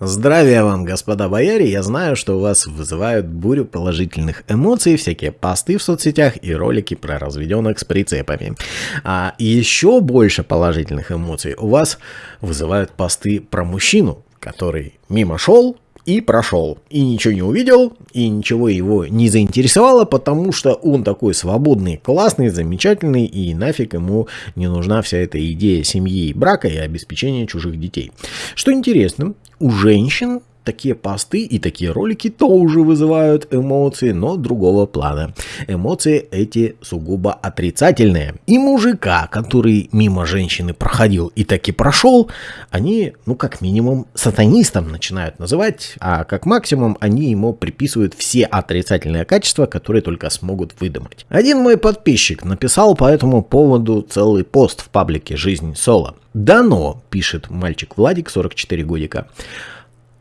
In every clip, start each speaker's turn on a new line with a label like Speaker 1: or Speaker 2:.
Speaker 1: Здравия вам, господа бояре, я знаю, что у вас вызывают бурю положительных эмоций, всякие посты в соцсетях и ролики про разведенных с прицепами. А еще больше положительных эмоций у вас вызывают посты про мужчину, который мимо шел, и прошел. И ничего не увидел, и ничего его не заинтересовало, потому что он такой свободный, классный, замечательный, и нафиг ему не нужна вся эта идея семьи, брака и обеспечения чужих детей. Что интересно, у женщин такие посты и такие ролики тоже вызывают эмоции, но другого плана. Эмоции эти сугубо отрицательные. И мужика, который мимо женщины проходил и таки прошел, они, ну как минимум, сатанистом начинают называть, а как максимум они ему приписывают все отрицательные качества, которые только смогут выдумать. Один мой подписчик написал по этому поводу целый пост в паблике «Жизнь Соло». Дано, пишет мальчик Владик, 44 годика.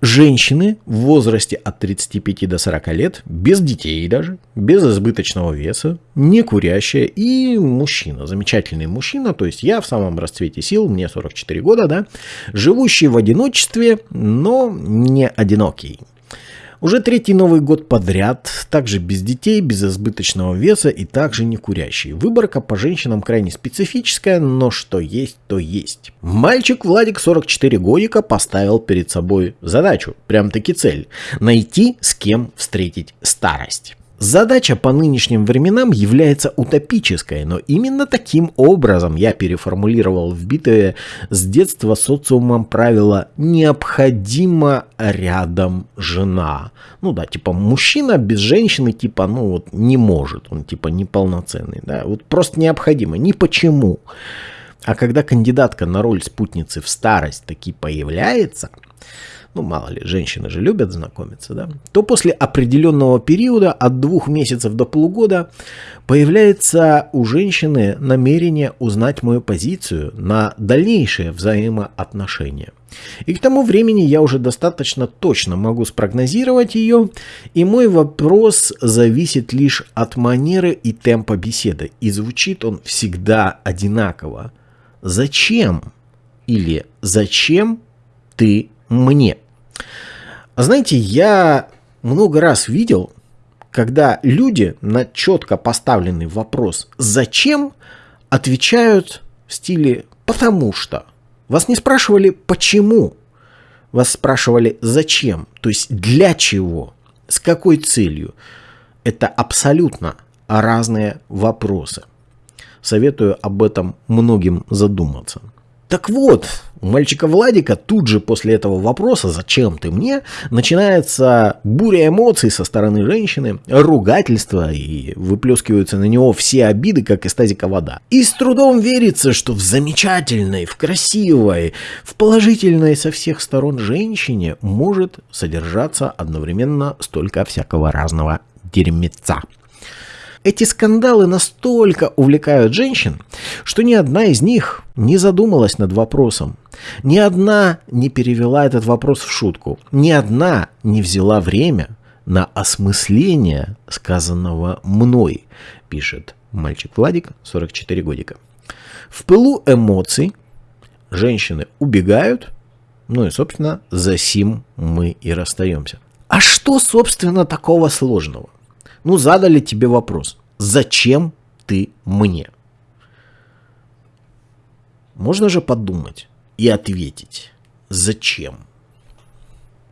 Speaker 1: Женщины в возрасте от 35 до 40 лет, без детей даже, без избыточного веса, не курящая и мужчина, замечательный мужчина, то есть я в самом расцвете сил, мне 44 года, да, живущий в одиночестве, но не одинокий. Уже третий Новый год подряд, также без детей, без избыточного веса и также не курящий. Выборка по женщинам крайне специфическая, но что есть, то есть. Мальчик Владик 44 годика поставил перед собой задачу, прям таки цель, найти с кем встретить старость. Задача по нынешним временам является утопической, но именно таким образом я переформулировал вбитое с детства социумом правило «необходимо рядом жена». Ну да, типа мужчина без женщины типа ну вот не может, он типа неполноценный, да, вот просто необходимо, ни почему. А когда кандидатка на роль спутницы в старость таки появляется – ну мало ли, женщины же любят знакомиться, да, то после определенного периода, от двух месяцев до полугода, появляется у женщины намерение узнать мою позицию на дальнейшее взаимоотношения. И к тому времени я уже достаточно точно могу спрогнозировать ее, и мой вопрос зависит лишь от манеры и темпа беседы, и звучит он всегда одинаково. Зачем? Или зачем ты мне? Знаете, я много раз видел, когда люди на четко поставленный вопрос «зачем?» отвечают в стиле «потому что». Вас не спрашивали «почему?», вас спрашивали «зачем?», то есть «для чего?», «с какой целью?». Это абсолютно разные вопросы. Советую об этом многим задуматься. Так вот, у мальчика Владика тут же после этого вопроса «Зачем ты мне?» начинается буря эмоций со стороны женщины, ругательства и выплескиваются на него все обиды, как из тазика вода. И с трудом верится, что в замечательной, в красивой, в положительной со всех сторон женщине может содержаться одновременно столько всякого разного дерьмеца. Эти скандалы настолько увлекают женщин, что ни одна из них не задумалась над вопросом. Ни одна не перевела этот вопрос в шутку. Ни одна не взяла время на осмысление сказанного мной, пишет мальчик Владик, 44 годика. В пылу эмоций женщины убегают, ну и, собственно, за сим мы и расстаемся. А что, собственно, такого сложного? Ну, задали тебе вопрос. Зачем ты мне? Можно же подумать и ответить. Зачем?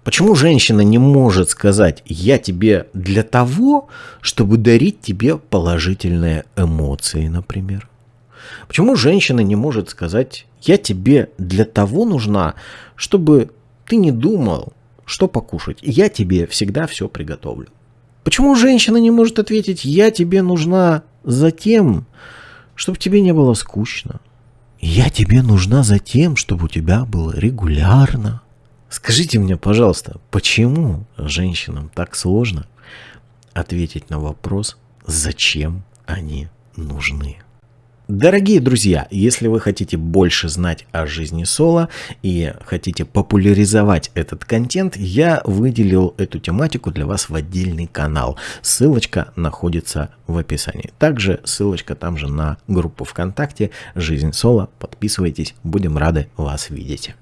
Speaker 1: Почему женщина не может сказать «я тебе для того, чтобы дарить тебе положительные эмоции», например? Почему женщина не может сказать «я тебе для того нужна, чтобы ты не думал, что покушать, я тебе всегда все приготовлю»? Почему женщина не может ответить «я тебе нужна за тем, чтобы тебе не было скучно»? «Я тебе нужна за тем, чтобы у тебя было регулярно». Скажите мне, пожалуйста, почему женщинам так сложно ответить на вопрос, зачем они нужны? Дорогие друзья, если вы хотите больше знать о жизни Соло и хотите популяризовать этот контент, я выделил эту тематику для вас в отдельный канал. Ссылочка находится в описании. Также ссылочка там же на группу ВКонтакте «Жизнь Соло». Подписывайтесь, будем рады вас видеть.